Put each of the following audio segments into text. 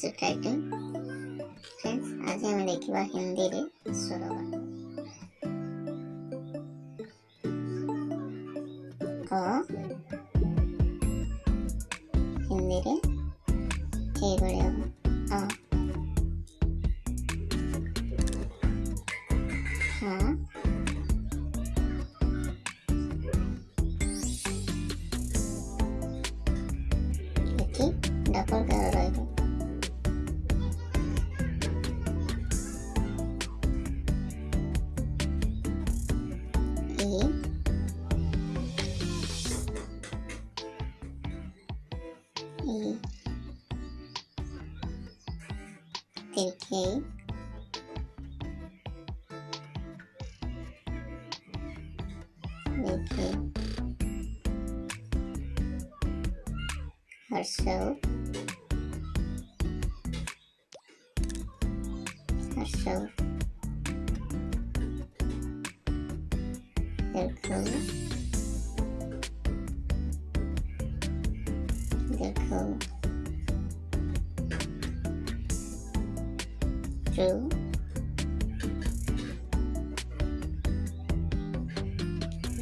this writing friends आज हम लिखवा हिंदी रे सुरवा ओ हिंदी रे हेगड़े ओ हाँ डबल कर रही हूँ 10k Mickey herself herself your coat. Through.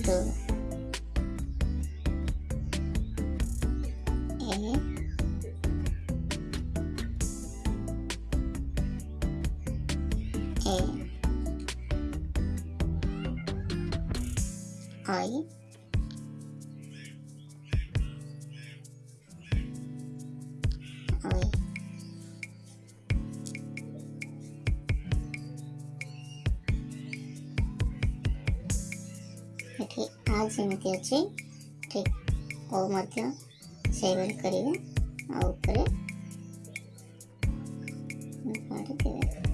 Through. In. I. definitely. ଏଠି ଆ ଯେମିତି ଅଛି ଠିକ୍ ଓ ମଧ୍ୟ ସେଇଭଳି କରିବେ ଆଉ ଉପରେ କାଢ଼ିଦେବେ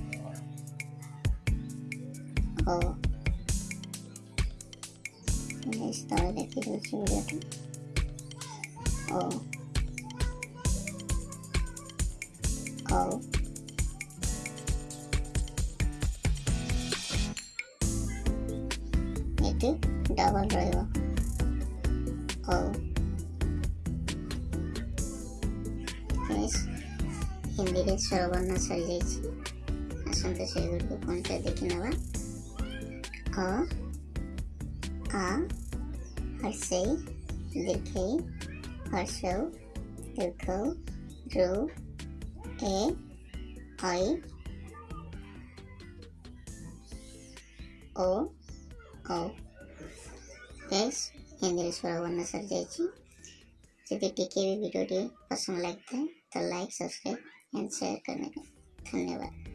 ହଉ ସ୍ଥଳ ଦେଖି ଦେଉଛି ଭିଡ଼ିଓଟି ହଉ all. এটি ডাবল রইল all হিন্দিতে স্বরবর্ণ সরিয়েছি আসন্ত সেগুলোকে কোনটা দেখে নেওয়া অ আ হর্ষেই দীর্ঘেই হর্ষৌ দীর্ঘৌ ধ্রুব A I O O ఎస్ నేను తెలుసుకోవడం వల్ల సెర్చ్ చేయొచ్చు यदि टीके भी वीडियो पसंद लगता है तो लाइक सब्सक्राइब एंड शेयर करने का धन्यवाद